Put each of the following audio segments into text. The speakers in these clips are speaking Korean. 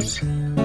Deus.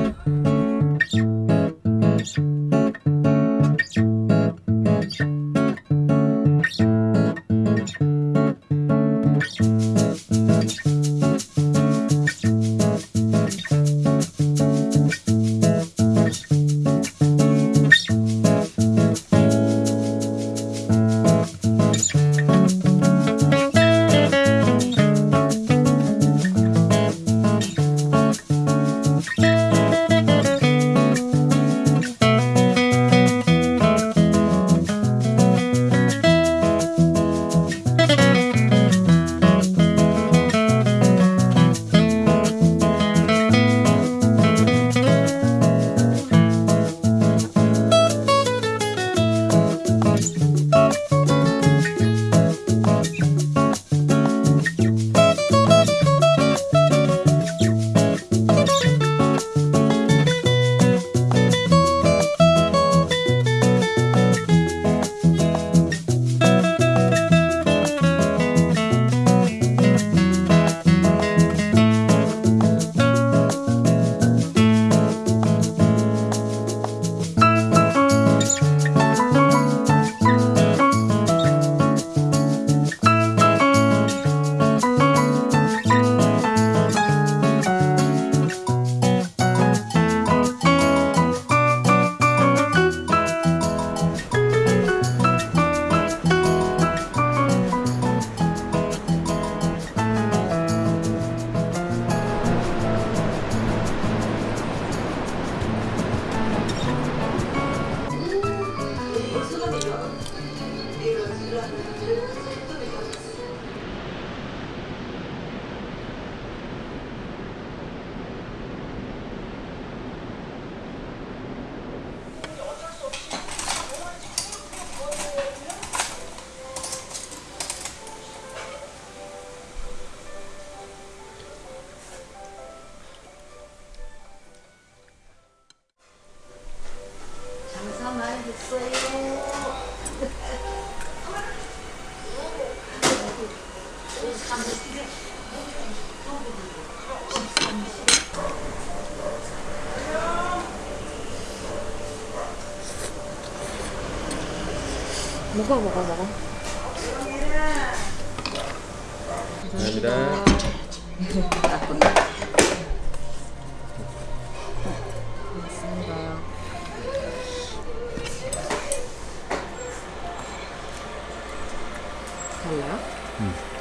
장사 많이 됐어요. 먹어 먹어 먹어 감사합니다. 맞습니다 달라요?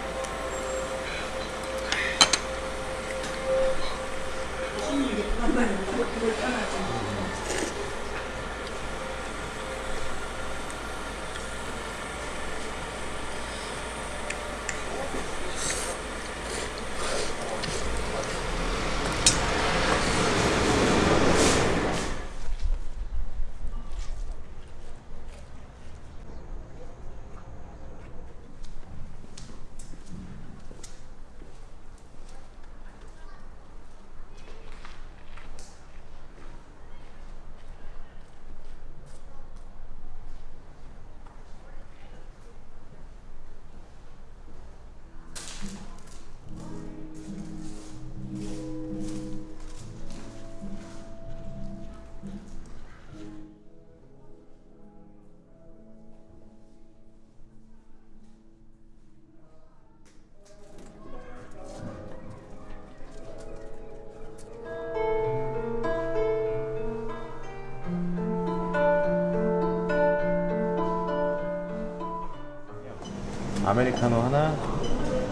아메리카노 하나,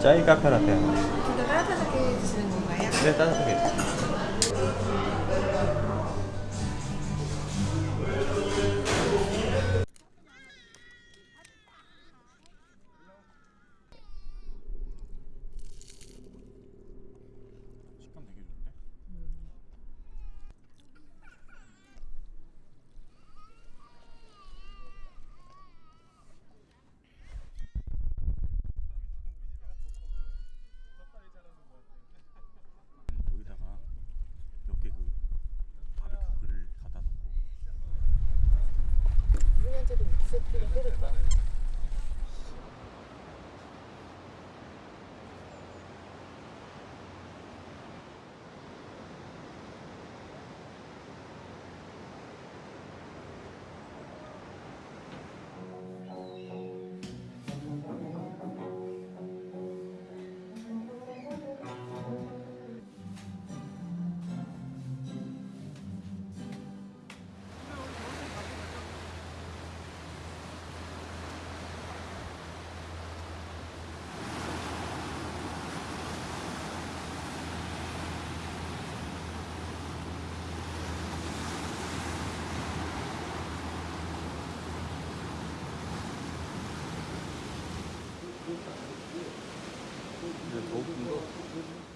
짜이 카페 라떼 하나. 근데 따뜻하게 드시는 건가요? 네, 따뜻하게. 모르는 거.